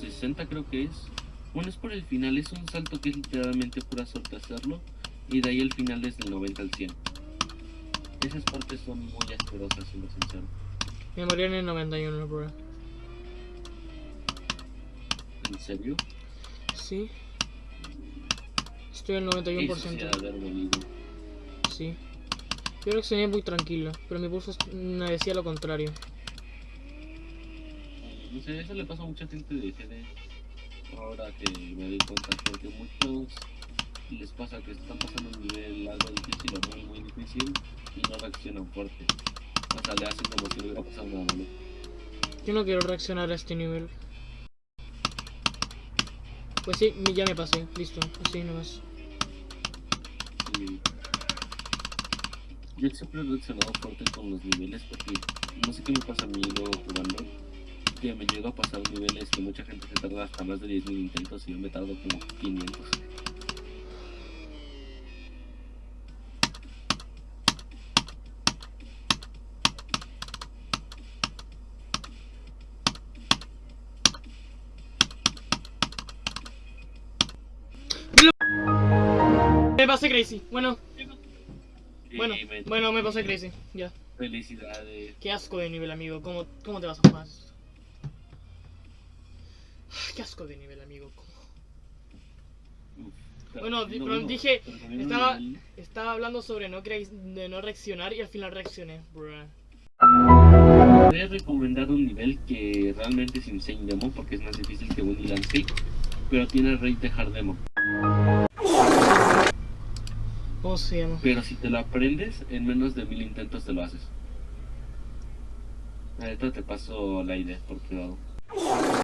60 creo que es. Bueno, es por el final, es un salto que es literalmente pura suerte hacerlo. Y de ahí el final es del 90 al 100. Esas partes son muy asquerosas, siendo sincero. Me morí en el 91, bro. ¿En serio? Sí. Estoy al Eso sí ha 91%. de haber dolido. Sí. Yo reaccioné muy tranquilo, pero mi pulso me decía lo contrario. No sé, eso le pasa a mucha gente de GD. Ahora que me doy cuenta, porque muchos les pasa que están pasando un nivel algo difícil o muy, muy difícil y no reaccionan fuerte. O sea, le hacen como si no hubiera pasado nada malo. Yo no quiero reaccionar a este nivel. Pues sí, ya me pasé, listo, así nomás. Sí. Yo siempre he reaccionado fuerte con los niveles porque no sé qué me pasa a mí luego jugando. Que me llego a pasar niveles que mucha gente se tarda hasta más de 10.000 intentos y yo me tardo como 500. Me pasé crazy, bueno, bueno, bueno, me pasé crazy, ya. Felicidades. Qué asco de nivel, amigo, ¿cómo, cómo te vas a jugar? Qué asco de nivel, amigo. Uf. Bueno, No, bueno, dije, un estaba- Estaba hablando sobre no, de no reaccionar y al final reaccioné, bruh. Voy a recomendar un nivel que realmente es Insane Demo porque es más difícil que Winnie Landscape, pero tiene el rate de Hard Demo. ¿Cómo se llama? Pero si te lo aprendes, en menos de mil intentos te lo haces. Ahorita te paso la idea por privado.